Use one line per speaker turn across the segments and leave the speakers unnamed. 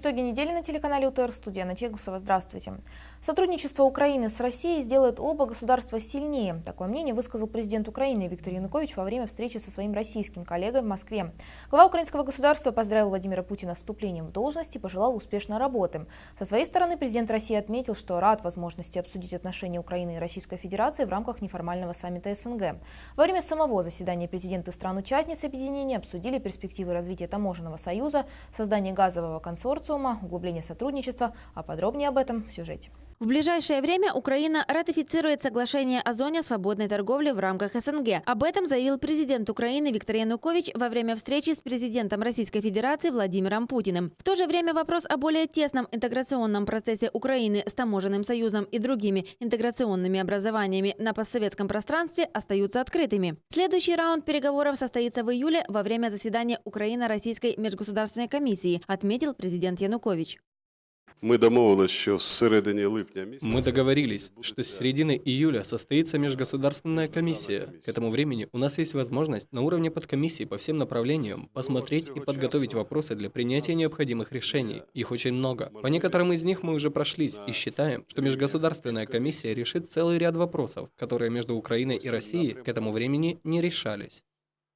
Итоги недели на телеканале УТР. Студия Натегусова. Здравствуйте. Сотрудничество Украины с Россией сделает оба государства сильнее. Такое мнение высказал президент Украины Виктор Янукович во время встречи со своим российским коллегой в Москве. Глава украинского государства поздравил Владимира Путина с вступлением в должность и пожелал успешной работы. Со своей стороны президент России отметил, что рад возможности обсудить отношения Украины и Российской Федерации в рамках неформального саммита СНГ. Во время самого заседания президенты стран-участниц объединения обсудили перспективы развития таможенного союза, создание газового консорциума, консорциума, углубление сотрудничества, а подробнее об этом в сюжете.
В ближайшее время Украина ратифицирует соглашение о зоне свободной торговли в рамках СНГ. Об этом заявил президент Украины Виктор Янукович во время встречи с президентом Российской Федерации Владимиром Путиным. В то же время вопрос о более тесном интеграционном процессе Украины с таможенным союзом и другими интеграционными образованиями на постсоветском пространстве остаются открытыми. Следующий раунд переговоров состоится в июле во время заседания Украино-Российской межгосударственной комиссии, отметил президент Янукович.
Мы домовились, що з середини липня місяця
Мы договорились, что с середины июля состоится межгосударственная комиссия. К этому времени у нас есть возможность на уровне подкомиссии по всем направлениям посмотреть и подготовить вопросы для принятия необходимых решений. Их очень много. По некоторым из них мы уже прошлись и считаем, что межгосударственная комиссия решит целый ряд вопросов, которые между Украиной и Россией к этому времени не решались.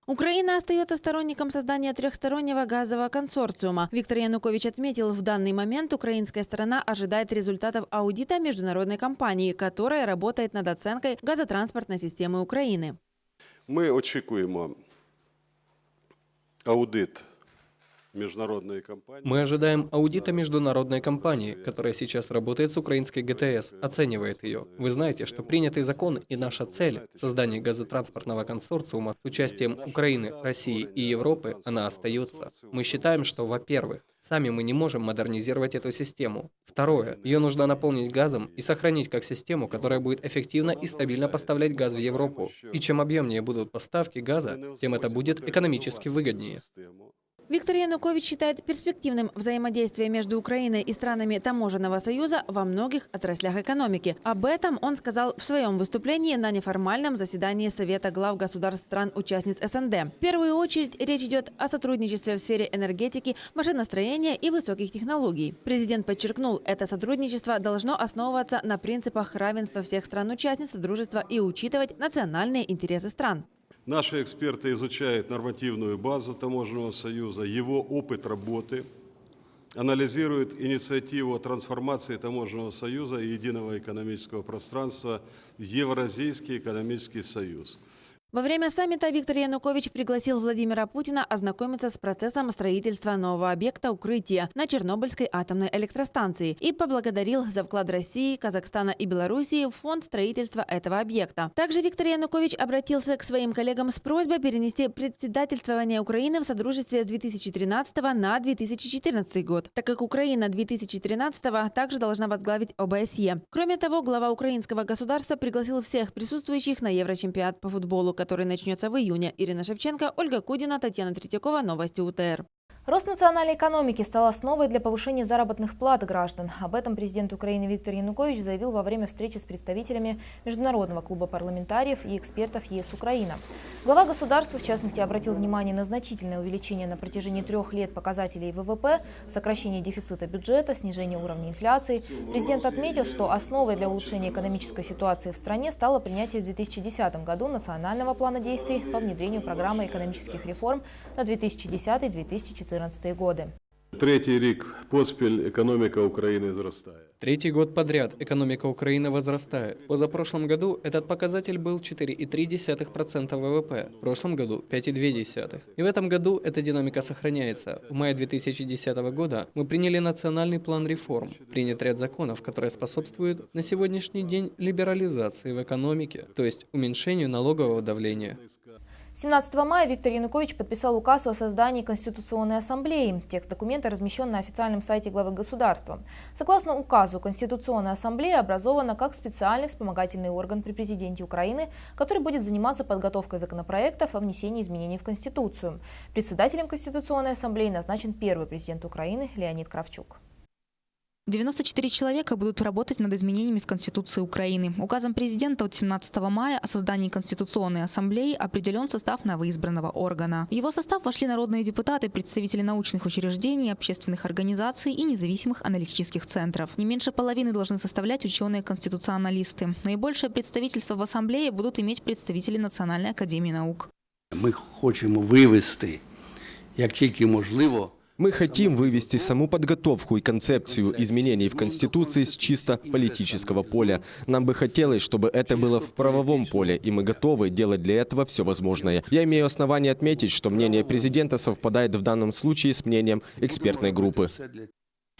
Украина остается сторонником создания трехстороннего газового консорциума. Виктор Янукович отметил, в данный момент украинская сторона ожидает результатов аудита международной компании, которая работает над оценкой газотранспортной системы Украины.
Ми очікуємо аудит міжнародної компанії.
Мы ожидаем аудита международной компании, которая сейчас работает с украинской ГТС, оценивает ее. Вы знаете, что принятый закон и наша цель – создание газотранспортного консорциума с участием Украины, России и Европы, она остается. Мы считаем, что, во-первых, Сами мы не можем модернизировать эту систему. Второе. Ее нужно наполнить газом и сохранить как систему, которая будет эффективно и стабильно поставлять газ в Европу. И чем объемнее будут поставки газа, тем это будет экономически выгоднее.
Виктор Янукович считает перспективным взаимодействие между Украиной и странами Таможенного союза во многих отраслях экономики. Об этом он сказал в своем выступлении на неформальном заседании Совета глав государств стран-участниц СНД. В первую очередь речь идет о сотрудничестве в сфере энергетики, машиностроения и высоких технологий. Президент подчеркнул, это сотрудничество должно основываться на принципах равенства всех стран-участниц Дружества и учитывать национальные интересы стран.
Наши эксперты изучают нормативную базу Таможенного союза, его опыт работы, анализируют инициативу трансформации Таможенного союза и единого экономического пространства в Евразийский экономический союз –
во время саммита Виктор Янукович пригласил Владимира Путина ознакомиться с процессом строительства нового объекта укрытия на Чернобыльской атомной электростанции и поблагодарил за вклад России, Казахстана и Белоруссии в фонд строительства этого объекта. Также Виктор Янукович обратился к своим коллегам с просьбой перенести председательствование Украины в Содружестве с 2013 на 2014 год, так как Украина 2013 также должна возглавить ОБСЕ. Кроме того, глава украинского государства пригласил всех присутствующих на Еврочемпионат по футболу, который начнется в июне. Ирина Шевченко, Ольга Кудина, Татьяна Третьякова. Новости УТР.
Рост национальной экономики стал основой для повышения заработных плат граждан. Об этом президент Украины Виктор Янукович заявил во время встречи с представителями Международного клуба парламентариев и экспертов ЕС Украина. Глава государства, в частности, обратил внимание на значительное увеличение на протяжении трех лет показателей ВВП, сокращение дефицита бюджета, снижение уровня инфляции. Президент отметил, что основой для улучшения экономической ситуации в стране стало принятие в 2010 году национального плана действий по внедрению программы экономических реформ на 2010-2014 2014 годы.
Третий рік поспіль економіка України зростає.
Третий год подряд экономика Украины возрастает. В позапрошлом году этот показатель был 4,3% ВВП, в прошлом году 5,2%. И в этом году эта динамика сохраняется. В мае 2010 года мы приняли национальный план реформ, принят ряд законов, которые способствуют на сегодняшний день либерализации в экономике, то есть уменьшению налогового давления.
17 мая Виктор Янукович подписал указ о создании Конституционной ассамблеи. Текст документа размещен на официальном сайте главы государства. Согласно указу, Конституционная ассамблея образована как специальный вспомогательный орган при президенте Украины, который будет заниматься подготовкой законопроектов о внесении изменений в Конституцию. Председателем Конституционной ассамблеи назначен первый президент Украины Леонид Кравчук.
94 человека будут работать над изменениями в Конституции Украины. Указом президента от 17 мая о создании Конституционной Ассамблеи определен состав новоизбранного органа. В его состав вошли народные депутаты, представители научных учреждений, общественных организаций и независимых аналитических центров. Не меньше половины должны составлять ученые-конституционалисты. Наибольшее представительство в Ассамблее будут иметь представители Национальной академии наук.
Ми хочемо вивести, як тільки можливо,
Мы хотим вывести саму подготовку и концепцию изменений в Конституции с чисто политического поля. Нам бы хотелось, чтобы это было в правовом поле, и мы готовы делать для этого все возможное. Я имею основание отметить, что мнение президента совпадает в данном случае с мнением экспертной группы.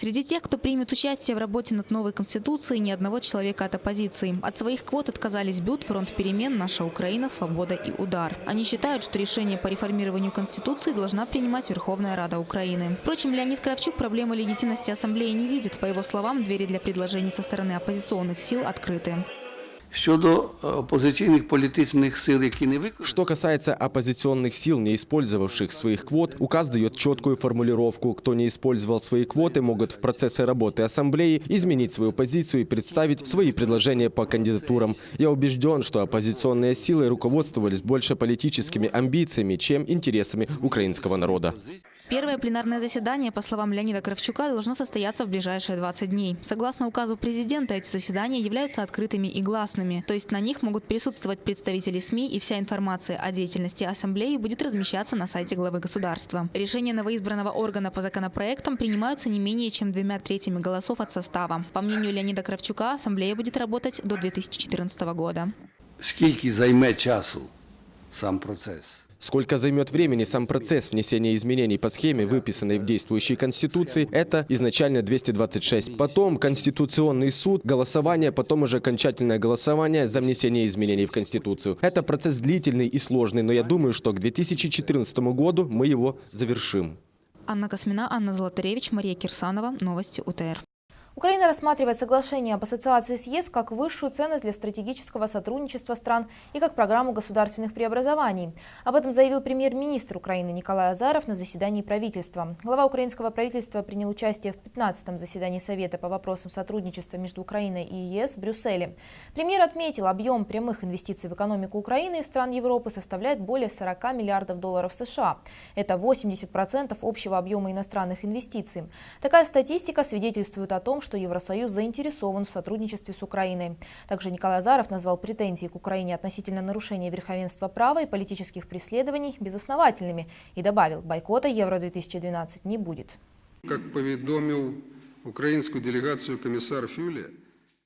Среди тех, кто примет участие в работе над новой конституцией, ни одного человека от оппозиции. От своих квот отказались БЮТ, Фронт перемен, Наша Украина, Свобода и Удар. Они считают, что решение по реформированию конституции должна принимать Верховная Рада Украины. Впрочем, Леонид Кравчук проблемы легитимности ассамблеи не видит. По его словам, двери для предложений со стороны оппозиционных сил открыты.
Что касается оппозиционных сил, не использовавших своих квот, указ дает четкую формулировку. Кто не использовал свои квоты, могут в процессе работы Ассамблеи изменить свою позицию и представить свои предложения по кандидатурам. Я убежден, что оппозиционные силы руководствовались больше политическими амбициями, чем интересами украинского народа.
Первое пленарное заседание, по словам Леонида Кравчука, должно состояться в ближайшие 20 дней. Согласно указу президента, эти заседания являются открытыми и гласными. То есть на них могут присутствовать представители СМИ и вся информация о деятельности Ассамблеи будет размещаться на сайте главы государства. Решения новоизбранного органа по законопроектам принимаются не менее чем двумя третьими голосов от состава. По мнению Леонида Кравчука, Ассамблея будет работать до 2014 года.
скільки займе часу сам процес.
Сколько займет времени сам процесс внесения изменений по схеме, выписанной в действующей Конституции, это изначально 226. Потом Конституционный суд, голосование, потом уже окончательное голосование за внесение изменений в Конституцию. Это процесс длительный и сложный, но я думаю, что к 2014 году мы его завершим.
Анна Космина, Анна Золотаревич, Мария Кирсанова. Новости УТР.
Украина рассматривает соглашение об ассоциации с ЕС как высшую ценность для стратегического сотрудничества стран и как программу государственных преобразований. Об этом заявил премьер-министр Украины Николай Азаров на заседании правительства. Глава украинского правительства принял участие в 15-м заседании Совета по вопросам сотрудничества между Украиной и ЕС в Брюсселе. Премьер отметил, объем прямых инвестиций в экономику Украины и стран Европы составляет более 40 миллиардов долларов США. Это 80% общего объема иностранных инвестиций. Такая статистика свидетельствует о том, что Евросоюз заинтересован в сотрудничестве с Украиной. Также Николай Азаров назвал претензии к Украине относительно нарушения верховенства права и политических преследований безосновательными и добавил, бойкота Евро-2012 не будет.
Как повідомив українську делегацію комісар Фюле,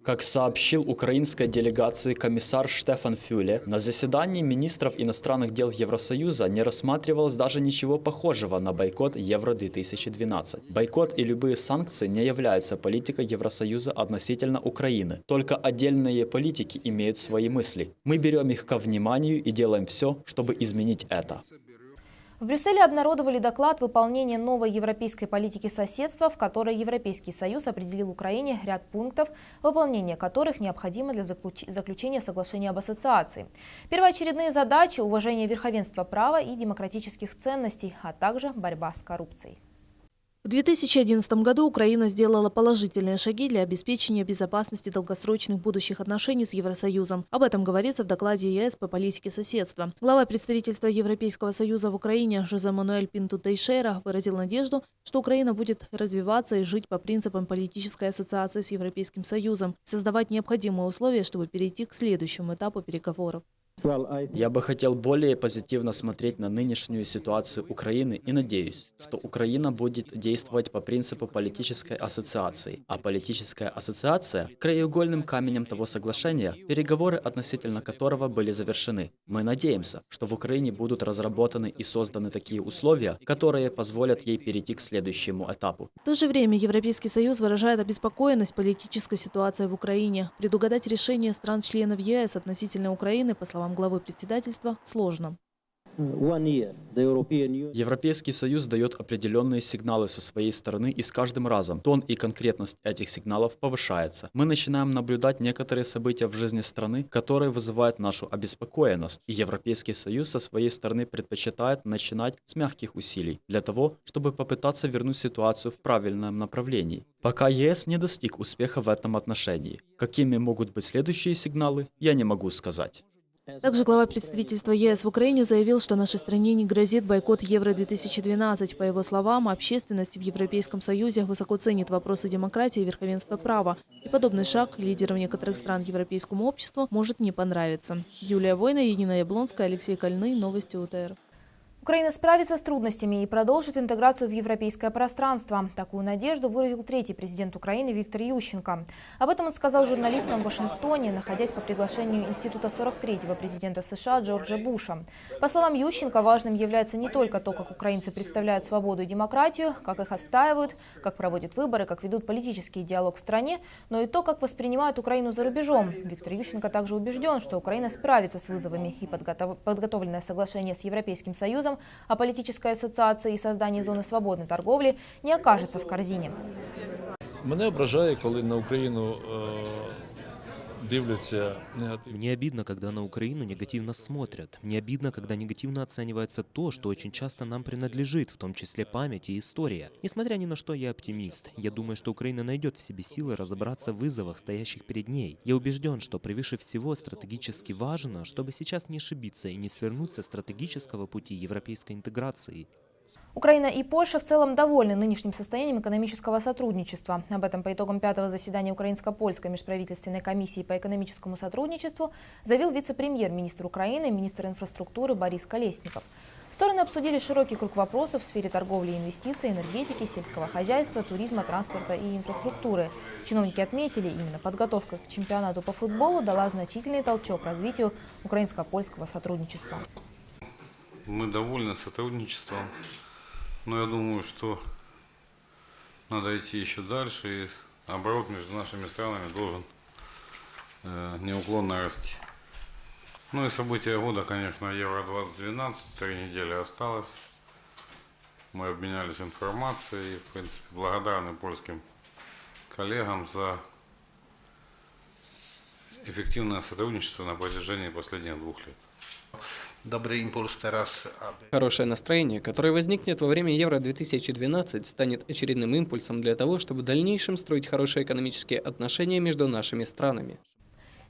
как сообщил украинской делегации комиссар Штефан Фюле, на заседании министров иностранных дел Евросоюза не рассматривалось даже ничего похожего на бойкот Евро-2012. Бойкот и любые санкции не являются политикой Евросоюза относительно Украины. Только отдельные политики имеют свои мысли. Мы берем их ко вниманию и делаем все, чтобы изменить это.
В Брюсселе обнародовали доклад выполнения новой европейской политики соседства, в которой Европейский Союз определил Украине ряд пунктов, выполнение которых необходимо для заключ- заключения соглашения об ассоциации. Первоочередные задачи – уважение верховенства права и демократических ценностей, а также борьба с коррупцией.
В 2011 году Украина сделала положительные шаги для обеспечения безопасности долгосрочных будущих отношений с Евросоюзом. Об этом говорится в докладе ЕС по политике соседства. Глава представительства Европейского Союза в Украине Жозе Мануэль Пинту Тейшера выразил надежду, что Украина будет развиваться и жить по принципам политической ассоциации с Европейским Союзом, создавать необходимые условия, чтобы перейти к следующему этапу переговоров.
Я бы хотел более позитивно смотреть на нынешнюю ситуацию Украины и надеюсь, что Украина будет действовать по принципу политической ассоциации. А политическая ассоциация – краеугольным каменем того соглашения, переговоры относительно которого были завершены. Мы надеемся, что в Украине будут разработаны и созданы такие условия, которые позволят ей перейти к следующему этапу.
В то же время Европейский Союз выражает обеспокоенность политической ситуацией в Украине. Предугадать решение стран-членов ЕС относительно Украины, по словам главы председательства, сложно.
Европейский Союз дает определенные сигналы со своей стороны, и с каждым разом тон и конкретность этих сигналов повышается. Мы начинаем наблюдать некоторые события в жизни страны, которые вызывают нашу обеспокоенность, и Европейский Союз со своей стороны предпочитает начинать с мягких усилий для того, чтобы попытаться вернуть ситуацию в правильном направлении. Пока ЕС не достиг успеха в этом отношении. Какими могут быть следующие сигналы, я не могу сказать.
Также глава представительства ЕС в Украине заявил, что нашей стране не грозит бойкот Евро-2012. По его словам, общественность в Европейском Союзе высоко ценит вопросы демократии и верховенства права. И подобный шаг лидерам некоторых стран европейскому обществу может не понравиться. Юлия Война, Енина Яблонская, Алексей Кольный. Новости УТР.
Украина справится с трудностями и продолжит интеграцию в европейское пространство. Такую надежду выразил третий президент Украины Виктор Ющенко. Об этом он сказал журналистам в Вашингтоне, находясь по приглашению Института 43-го президента США Джорджа Буша. По словам Ющенко, важным является не только то, как украинцы представляют свободу и демократию, как их отстаивают, как проводят выборы, как ведут политический диалог в стране, но и то, как воспринимают Украину за рубежом. Виктор Ющенко также убежден, что Украина справится с вызовами и подготовленное соглашение с Европейским Союзом о политической ассоциации и создании зоны свободной торговли не окажется в корзине.
Мене ображає, коли на Україну
Мне обидно, когда на Украину негативно смотрят. Мне обидно, когда негативно оценивается то, что очень часто нам принадлежит, в том числе память и история. Несмотря ни на что, я оптимист. Я думаю, что Украина найдет в себе силы разобраться в вызовах, стоящих перед ней. Я убежден, что превыше всего стратегически важно, чтобы сейчас не ошибиться и не свернуть со стратегического пути европейской интеграции.
Украина и Польша в целом довольны нынешним состоянием экономического сотрудничества. Об этом по итогам пятого заседания Украинско-Польской межправительственной комиссии по экономическому сотрудничеству заявил вице-премьер-министр Украины, министр инфраструктуры Борис Колесников. Стороны обсудили широкий круг вопросов в сфере торговли и инвестиций, энергетики, сельского хозяйства, туризма, транспорта и инфраструктуры. Чиновники отметили, именно подготовка к чемпионату по футболу дала значительный толчок развитию украинско-польского сотрудничества.
Мы довольны сотрудничеством, но я думаю, что надо идти еще дальше, и оборот между нашими странами должен э, неуклонно расти. Ну и события года, конечно, Евро-2012, три недели осталось. Мы обменялись информацией в принципе, благодарны польским коллегам за эффективное сотрудничество на протяжении последних двух лет
добрый импульс Хорошее настроение, которое возникнет во время Евро-2012, станет очередным импульсом для того, чтобы в дальнейшем строить хорошие экономические отношения между нашими странами.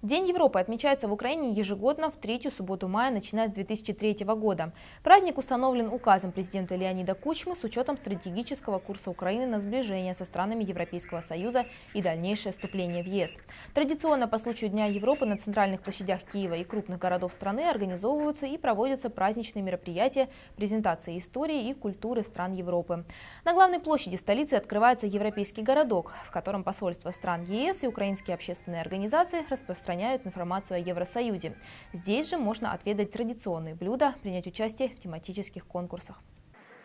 День Европы отмечается в Украине ежегодно в третью субботу мая, начиная с 2003 года. Праздник установлен указом президента Леонида Кучмы с учетом стратегического курса Украины на сближение со странами Европейского Союза и дальнейшее вступление в ЕС. Традиционно по случаю Дня Европы на центральных площадях Киева и крупных городов страны организовываются и проводятся праздничные мероприятия, презентации истории и культуры стран Европы. На главной площади столицы открывается Европейский городок, в котором посольства стран ЕС и украинские общественные организации распространяют распространяют информацию о Евросоюзе. Здесь же можно отведать традиционные блюда, принять участие в тематических конкурсах.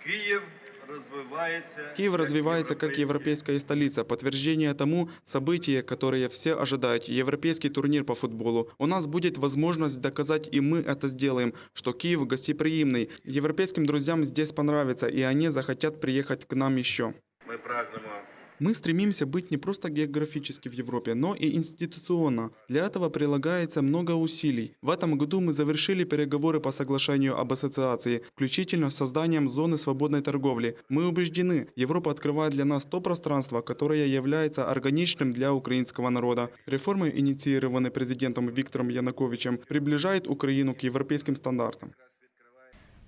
Киев развивается,
Киев развивается как европейская столица. Подтверждение тому событие, которое все ожидают. Европейский турнир по футболу. У нас будет возможность доказать, и мы это сделаем, что Киев гостеприимный. Европейским друзьям здесь понравится, и они захотят приехать к нам еще.
Мы прагнемо
мы стремимся быть не просто географически в Европе, но и институционно. Для этого прилагается много усилий. В этом году мы завершили переговоры по соглашению об ассоциации, включительно с созданием зоны свободной торговли. Мы убеждены, Европа открывает для нас то пространство, которое является органичным для украинского народа. Реформы, инициированные президентом Виктором Януковичем, приближают Украину к европейским стандартам.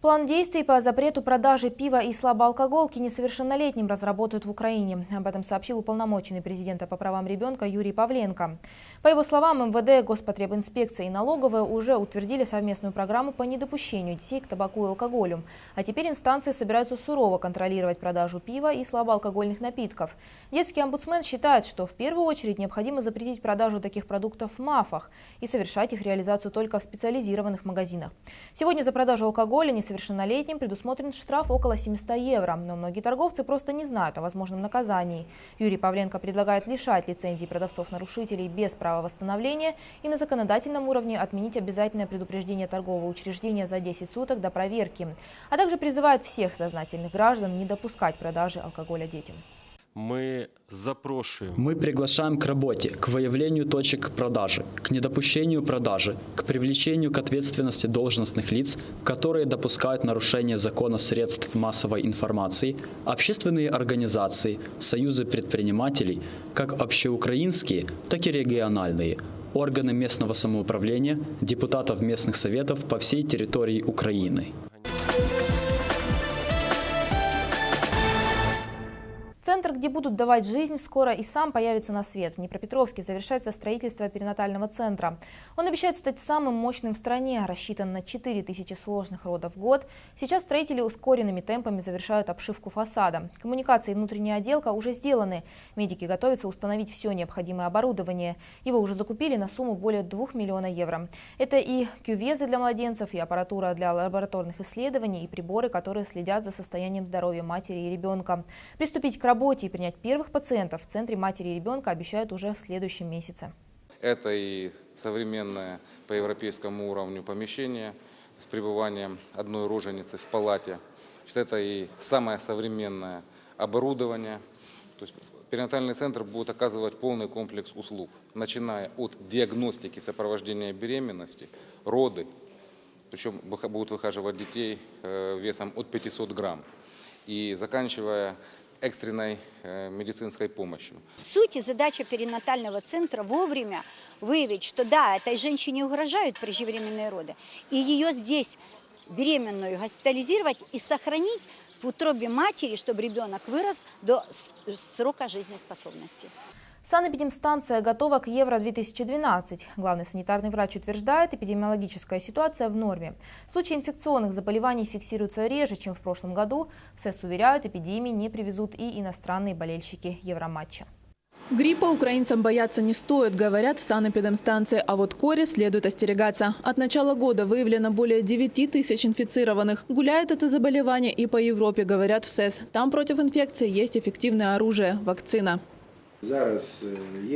План действий по запрету продажи пива и слабоалкоголки несовершеннолетним разработают в Украине. Об этом сообщил уполномоченный президента по правам ребенка Юрий Павленко. По его словам, МВД, Господребинспекция и налоговая уже утвердили совместную программу по недопущению детей к табаку и алкоголю. А теперь инстанции собираются сурово контролировать продажу пива и слабоалкогольных напитков. Детский омбудсмен считает, что в первую очередь необходимо запретить продажу таких продуктов в МАФах и совершать их реализацию только в специализированных магазинах. Сегодня за продажу алкоголя несовершеннолетним предусмотрен штраф около 700 евро. Но многие торговцы просто не знают о возможном наказании. Юрий Павленко предлагает лишать лицензии продавцов-нарушителей без права восстановления и на законодательном уровне отменить обязательное предупреждение торгового учреждения за 10 суток до проверки. А также призывает всех сознательных граждан не допускать продажи алкоголя детям.
Мы запрошуем.
Мы приглашаем к работе, к выявлению точек продажи, к недопущению продажи, к привлечению к ответственности должностных лиц, которые допускают нарушение закона средств массовой информации, общественные организации, союзы предпринимателей, как общеукраинские, так и региональные, органы местного самоуправления, депутатов местных советов по всей территории Украины.
Центр, где будут давать жизнь, скоро и сам появится на свет. В Днепропетровске завершается строительство перинатального центра. Он обещает стать самым мощным в стране, рассчитан на 4 тысячи сложных родов в год. Сейчас строители ускоренными темпами завершают обшивку фасада. Коммуникации и внутренняя отделка уже сделаны. Медики готовятся установить все необходимое оборудование. Его уже закупили на сумму более 2 миллиона евро. Это и кювезы для младенцев, и аппаратура для лабораторных исследований, и приборы, которые следят за состоянием здоровья матери и ребенка. Приступить к работе работе и принять первых пациентов в Центре матери и ребенка обещают уже в следующем месяце.
Это и современное по европейскому уровню помещение с пребыванием одной роженицы в палате. Это и самое современное оборудование. То есть перинатальный центр будет оказывать полный комплекс услуг, начиная от диагностики сопровождения беременности, роды, причем будут выхаживать детей э, весом от 500 грамм, и заканчивая экстренной э, медицинской помощью.
Суть и задача перинатального центра вовремя выявить, что да, этой женщине угрожают преждевременные роды, и ее здесь беременную госпитализировать и сохранить в утробе матери, чтобы ребенок вырос до срока жизнеспособности.
Санэпидемстанция готова к Евро-2012. Главный санитарный врач утверждает, эпидемиологическая ситуация в норме. Случаи инфекционных заболеваний фиксируются реже, чем в прошлом году. В СЭС уверяют, эпидемии не привезут и иностранные болельщики Евроматча.
Гриппа украинцам бояться не стоит, говорят в санэпидемстанции, а вот кори следует остерегаться. От начала года выявлено более 9 тысяч инфицированных. Гуляет это заболевание и по Европе, говорят в СЭС. Там против инфекции есть эффективное оружие – вакцина.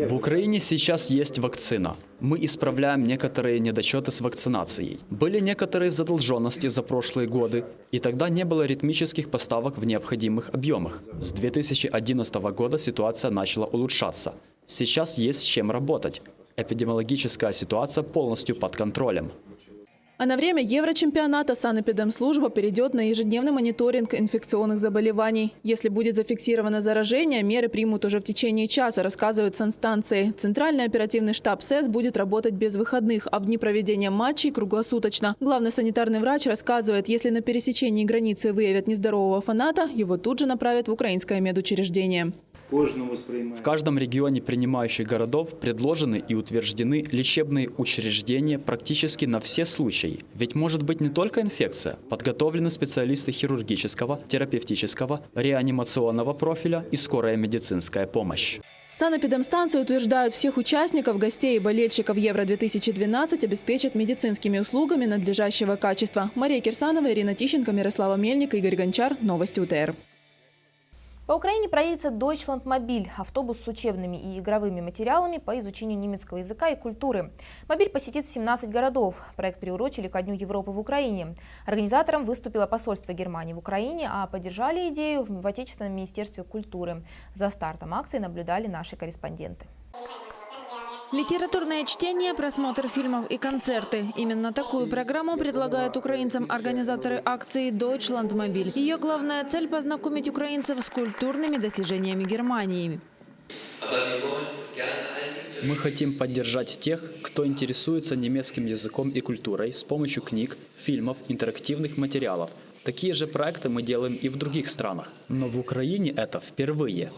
В Украине сейчас есть вакцина. Мы исправляем некоторые недочеты с вакцинацией. Были некоторые задолженности за прошлые годы, и тогда не было ритмических поставок в необходимых объемах. С 2011 года ситуация начала улучшаться. Сейчас есть с чем работать. Эпидемиологическая ситуация полностью под контролем.
А на время Еврочемпионата санэпидемслужба перейдет на ежедневный мониторинг инфекционных заболеваний. Если будет зафиксировано заражение, меры примут уже в течение часа, рассказывают санстанции. Центральный оперативный штаб СЭС будет работать без выходных, а в дни проведения матчей круглосуточно. Главный санитарный врач рассказывает, если на пересечении границы выявят нездорового фаната, его тут же направят в украинское медучреждение.
В каждом регионе принимающих городов предложены и утверждены лечебные учреждения практически на все случаи. Ведь может быть не только инфекция. Подготовлены специалисты хирургического, терапевтического, реанимационного профиля и скорая медицинская помощь.
Санэпидемстанции утверждают, всех участников, гостей и болельщиков Евро-2012 обеспечат медицинскими услугами надлежащего качества. Мария Кирсанова, Ирина Тищенко, Мирослава Мельник, Игорь Гончар. Новости УТР.
По Украине проедется Deutschlandmobil – автобус с учебными и игровыми материалами по изучению немецкого языка и культуры. Мобиль посетит 17 городов. Проект приурочили ко Дню Европы в Украине. Организатором выступило посольство Германии в Украине, а поддержали идею в Отечественном министерстве культуры. За стартом акции наблюдали наши корреспонденты.
Литературное чтение, просмотр фильмов и концерты. Именно такую программу предлагают украинцам организаторы акции «Deutschlandmobil». Ее главная цель – познакомить украинцев с культурными достижениями Германии.
Мы хотим поддержать тех, кто интересуется немецким языком и культурой с помощью книг, фильмов, интерактивных материалов. Такие же проекты мы делаем и в других странах. Но в Украине это впервые.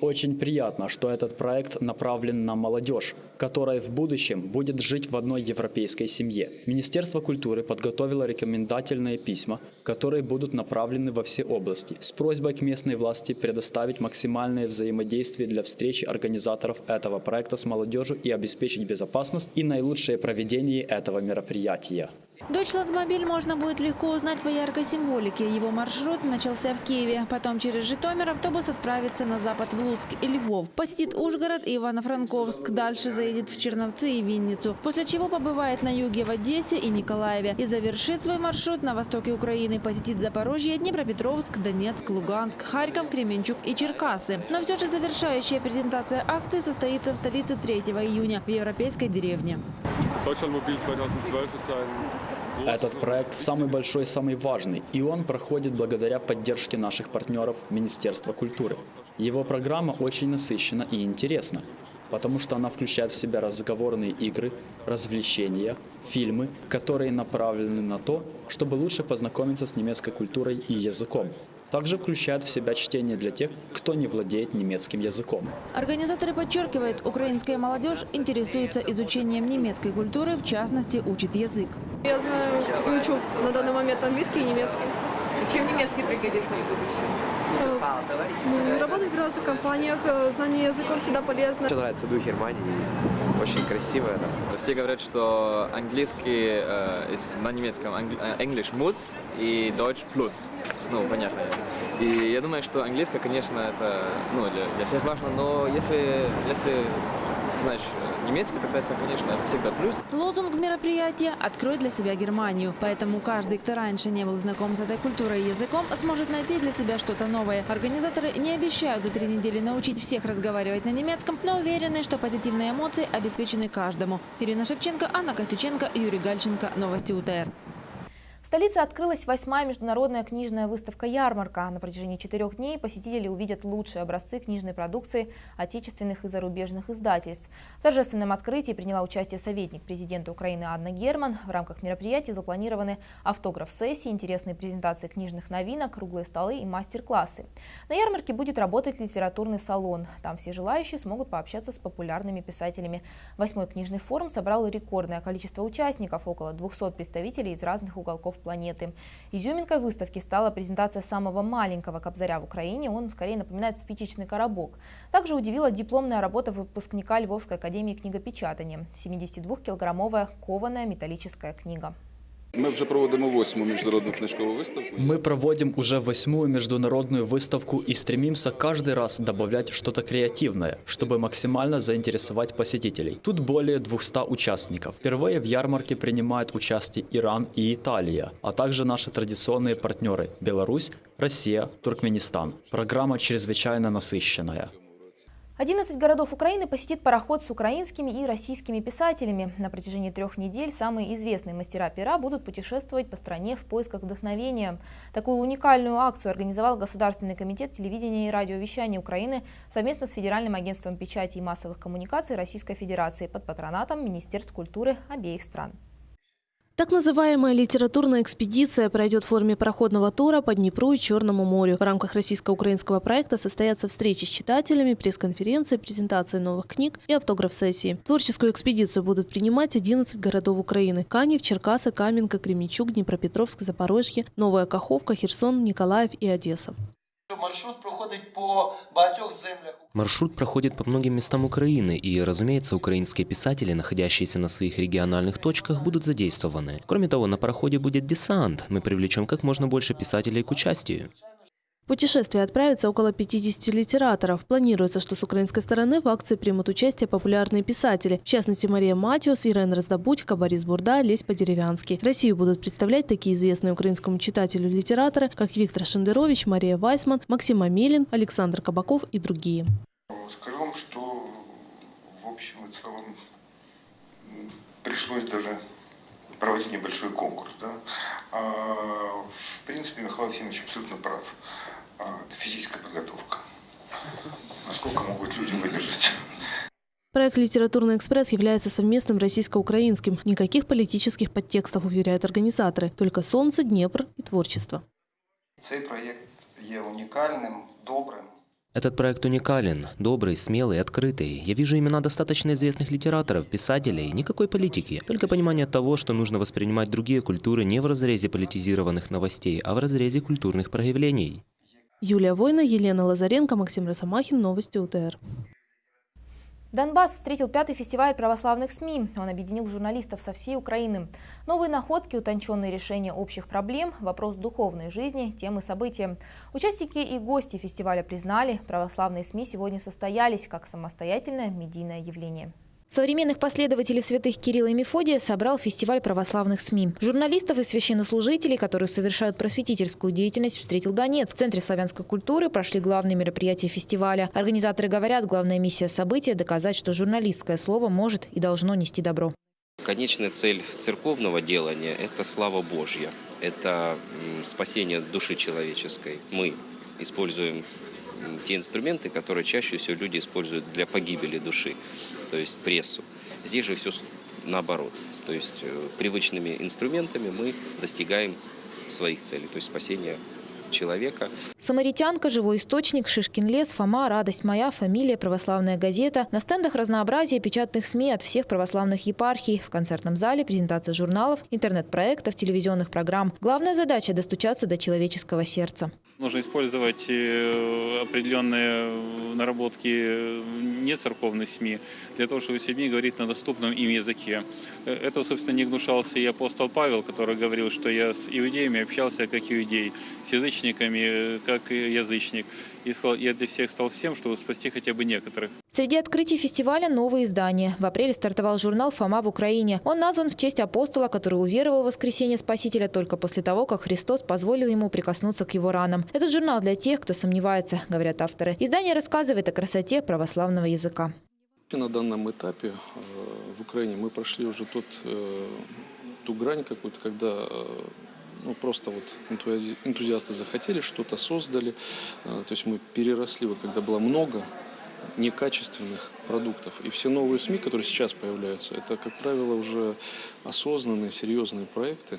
Очень приятно, что этот проект направлен на молодежь, которая в будущем будет жить в одной европейской семье. Министерство культуры подготовило рекомендательные письма, которые будут направлены во все области, с просьбой к местной власти предоставить максимальное взаимодействие для встречи организаторов этого проекта с молодежью и обеспечить безопасность и наилучшее проведение этого мероприятия.
Дойчландмобиль можно будет легко узнать по яркой символике. Его маршрут начался в Киеве. Потом через Житомир автобус отправится на запад в Луцк и Львов. Посетит Ужгород и Ивано-Франковск. Дальше заедет в Черновцы и Винницу. После чего побывает на юге в Одессе и Николаеве. И завершит свой маршрут на востоке Украины. Посетит Запорожье, Днепропетровск, Донецк, Луганск, Харьков, Кременчуг и Черкасы. Но все же завершающая презентация акции состоится в столице 3 июня в европейской деревне.
Этот проект самый большой, самый важный, и он проходит благодаря поддержке наших партнеров Министерства культуры. Его программа очень насыщена и интересна, потому что она включает в себя разговорные игры, развлечения, фильмы, которые направлены на то, чтобы лучше познакомиться с немецкой культурой и языком. Также включает в себя чтение для тех, кто не владеет немецким языком.
Организаторы подчеркивают, украинская молодежь интересуется изучением немецкой культуры, в частности, учит язык.
Я знаю, учу на данный момент английский и немецкий.
Чем немецкий пригодится в будущем?
Ну, работать в разных компаниях, э, знание языков всегда полезно.
Мне нравится дух Германии, очень красиво. Да.
Все говорят, что английский э, на немецком э, English muss и Deutsch plus. Ну, понятно. И я думаю, что английский, конечно, это ну, для, для всех важно, но если, если знаешь немецкий, тогда это, конечно, это всегда плюс.
Лозунг мероприятия «Открой для себя Германию». Поэтому каждый, кто раньше не был знаком с этой культурой и языком, сможет найти для себя что-то новое. Организаторы не обещают за три недели научить всех разговаривать на немецком, но уверены, что позитивные эмоции обеспечены каждому. Ирина Шевченко, Анна Костюченко, Юрий Гальченко. Новости УТР.
Столице открылась восьмая международная книжная выставка «Ярмарка». На протяжении четырех дней посетители увидят лучшие образцы книжной продукции отечественных и зарубежных издательств. В торжественном открытии приняла участие советник президента Украины Анна Герман. В рамках мероприятия запланированы автограф-сессии, интересные презентации книжных новинок, круглые столы и мастер-классы. На ярмарке будет работать литературный салон. Там все желающие смогут пообщаться с популярными писателями. Восьмой книжный форум собрал рекордное количество участников – около 200 представителей из разных уголков планеты. Изюминкой выставки стала презентация самого маленького кобзаря в Украине. Он скорее напоминает спичечный коробок. Также удивила дипломная работа выпускника Львовской академии книгопечатания. 72-килограммовая кованая металлическая книга.
Ми вже проводимо восьму міжнародну книжкову выставку.
Мы проводим уже восьмую международную выставку и стремимся каждый раз добавлять что-то креативное, чтобы максимально заинтересовать посетителей. Тут более 200 участников. Впервые в ярмарке принимают участие Иран и Италия, а также наши традиционные партнеры – Беларусь, Россия, Туркменистан. Программа чрезвычайно насыщенная.
11 городов Украины посетит пароход с украинскими и российскими писателями. На протяжении трех недель самые известные мастера пера будут путешествовать по стране в поисках вдохновения. Такую уникальную акцию организовал Государственный комитет телевидения и радиовещания Украины совместно с Федеральным агентством печати и массовых коммуникаций Российской Федерации под патронатом Министерств культуры обеих стран.
Так называемая литературная экспедиция пройдет в форме проходного тура по Днепру и Черному морю. В рамках российско-украинского проекта состоятся встречи с читателями, пресс-конференции, презентации новых книг и автограф-сессии. Творческую экспедицию будут принимать 11 городов Украины. Канев, Черкасы, Каменка, Кременчуг, Днепропетровск, Запорожье, Новая Каховка, Херсон, Николаев и Одесса.
Маршрут проходить по багатьох землях.
Маршрут проходит по многим местам Украины, и, разумеется, украинские писатели, находящиеся на своих региональных точках, будут задействованы. Кроме того, на пароходе будет десант. Мы привлечем как можно больше писателей к участию.
Путешествие отправится около 50 литераторов. Планируется, что с украинской стороны в акции примут участие популярные писатели, в частности Мария Матиус, Ирен Раздобудько, Борис Бурда, Лесь Подеревянский. Россию будут представлять такие известные украинскому читателю литераторы, как Виктор Шендерович, Мария Вайсман, Максим Амелин, Александр Кабаков и другие.
Скажу вам, что в общем и целом пришлось даже проводить небольшой конкурс. Да? А, в принципе, Михаил Ефимович абсолютно прав. А, это физическая подготовка. Насколько могут люди выдержать?
Проект «Литературный экспресс» является совместным российско-украинским. Никаких политических подтекстов, уверяют организаторы. Только солнце, Днепр и творчество.
Цей проект є унікальним, добрим.
Этот проект уникален, добрый, смелый, открытый. Я вижу имена достаточно известных литераторов, писателей, никакой политики. Только понимание того, что нужно воспринимать другие культуры не в разрезе политизированных новостей, а в разрезе культурных проявлений.
Юлия Война, Елена Лазаренко, Максим Росомахин. Новости УТР.
Донбасс встретил пятый фестиваль православных СМИ. Он объединил журналистов со всей Украины. Новые находки, утонченные решения общих проблем, вопрос духовной жизни, темы события. Участники и гости фестиваля признали, православные СМИ сегодня состоялись как самостоятельное медийное явление.
Современных последователей святых Кирилла и Мефодия собрал фестиваль православных СМИ. Журналистов и священнослужителей, которые совершают просветительскую деятельность, встретил Донецк. В Центре славянской культуры прошли главные мероприятия фестиваля. Организаторы говорят, главная миссия события – доказать, что журналистское слово может и должно нести добро.
Конечная цель церковного делания – это слава Божья, это спасение души человеческой. Мы используем те инструменты, которые чаще всего люди используют для погибели души, то есть прессу. Здесь же все наоборот. То есть э, привычными инструментами мы достигаем своих целей, то есть спасения человека.
Самаритянка, живой источник, Шишкин лес, Фома, радость моя, фамилия, православная газета. На стендах разнообразие печатных СМИ от всех православных епархий. В концертном зале презентация журналов, интернет-проектов, телевизионных программ. Главная задача – достучаться до человеческого сердца.
Нужно использовать э, определенные наработки не церковных СМИ для того, чтобы с людьми говорить на доступном им языке. Э, этого, собственно, не гнушался и апостол Павел, который говорил, что я с иудеями общался как иудей, с язычниками э, как язычник. И я для всех стал всем, чтобы спасти хотя бы некоторых.
Среди открытий фестиваля новые издания. В апреле стартовал журнал «Фома в Украине». Он назван в честь апостола, который уверовал в воскресение Спасителя только после того, как Христос позволил ему прикоснуться к его ранам. Этот журнал для тех, кто сомневается, говорят авторы. Издание рассказывает о красоте православного языка.
На данном этапе э, в Украине мы прошли уже тот, э, ту грань какую-то, когда ну, просто вот энтузиасты захотели, что-то создали. То есть мы переросли, вот когда было много некачественных продуктов. И все новые СМИ, которые сейчас появляются, это, как правило, уже осознанные, серьезные проекты,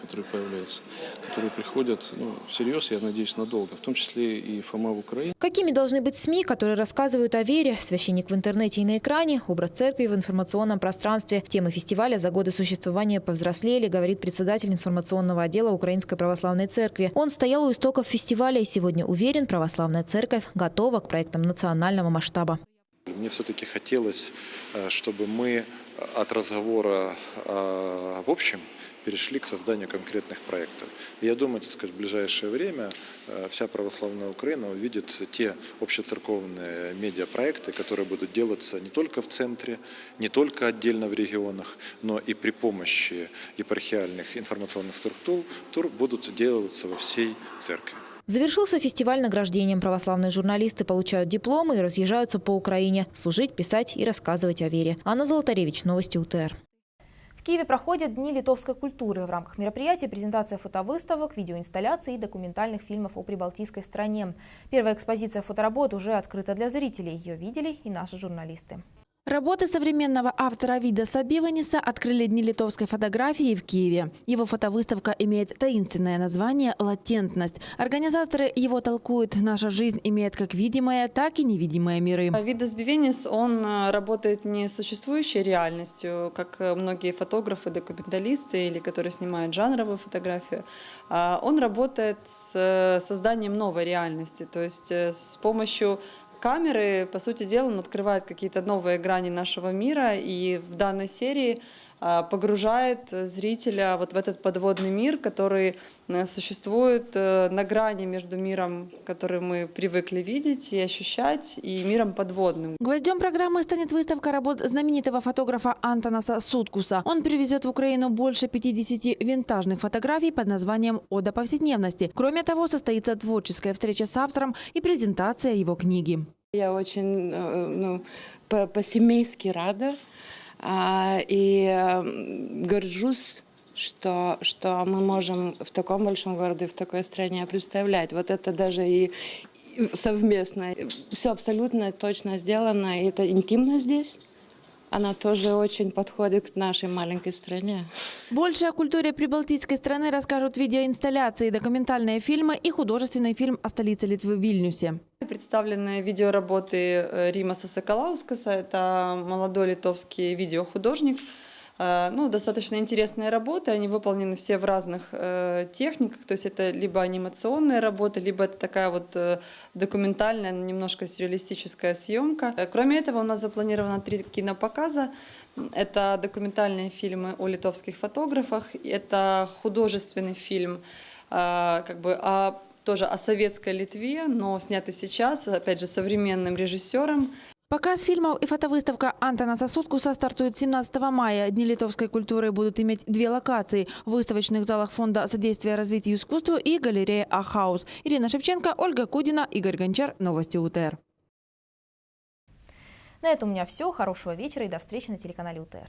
которые появляются, которые приходят ну, всерьез, я надеюсь, надолго, в том числе и Фома в Украине.
Какими должны быть СМИ, которые рассказывают о вере? Священник в интернете и на экране, образ церкви в информационном пространстве. Темы фестиваля за годы существования повзрослели, говорит председатель информационного отдела Украинской Православной Церкви. Он стоял у истоков фестиваля и сегодня уверен, Православная Церковь готова к проектам национального масштаба.
Мне все-таки хотелось, э, чтобы мы от разговора э, в общем перешли к созданию конкретных проектов. И я думаю, так сказать, в ближайшее время э, вся православная Украина увидит те общецерковные медиапроекты, которые будут делаться не только в центре, не только отдельно в регионах, но и при помощи епархиальных информационных структур будут делаться во всей церкви.
Завершился фестиваль награждением. Православные журналисты получают дипломы и разъезжаются по Украине. Служить, писать и рассказывать о вере. Анна Золотаревич, Новости УТР.
В Киеве проходят Дни литовской культуры. В рамках мероприятия презентация фотовыставок, видеоинсталляций и документальных фильмов о прибалтийской стране. Первая экспозиция фоторабот уже открыта для зрителей. Ее видели и наши журналисты.
Работы современного автора Вида Сабиваниса открыли Дни литовской фотографии в Киеве. Его фотовыставка имеет таинственное название «Латентность». Организаторы его толкуют «Наша жизнь имеет как видимое, так и невидимые миры».
Видас Бивенис, он э, работает не с существующей реальностью, как э, многие фотографы, документалисты или которые снимают жанровую фотографию. А он работает с э, созданием новой реальности, то есть с помощью камеры, по сути дела, он открывает какие-то новые грани нашего мира, и в данной серии погружает зрителя вот в этот подводный мир, который э, существует э, на грани между миром, который мы привыкли видеть и ощущать, и миром подводным.
Гвоздем программы станет выставка работ знаменитого фотографа Антонаса Суткуса. Он привезет в Украину больше 50 винтажных фотографий под названием «Ода повседневности». Кроме того, состоится творческая встреча с автором и презентация его книги.
Я очень э, ну, по-семейски рада а, и эм, горжусь, что, что мы можем в таком большом городе, в такой стране представлять. Вот это даже и совместно. Все абсолютно точно сделано, и это интимно здесь она тоже очень подходит к нашей маленькой стране.
Больше о культуре прибалтийской страны расскажут видеоинсталляции, документальные фильмы и художественный фильм о столице Литвы Вильнюсе.
Представлены видеоработы э, Римаса Соколаускаса. Это молодой литовский видеохудожник. Э, ну, достаточно интересные работы, они выполнены все в разных э, техниках, то есть это либо анимационные работы, либо это такая вот э, документальная, немножко сюрреалистическая съемка. Кроме этого, у нас запланировано три кинопоказа. Это документальные фильмы о литовских фотографах, это художественный фильм как бы о тоже о советской Литве, но снятый сейчас, опять же, современным режиссером.
Показ фильмов и фотовыставка Антона Сосудкуса стартует 17 мая. Дни литовской культуры будут иметь две локации – в выставочных залах Фонда содействия развитию искусства и галерея «Ахаус». Ирина Шевченко, Ольга Кудина, Игорь Гончар. Новости УТР.
На этом у меня все. Хорошего вечера и до встречи на телеканале УТР.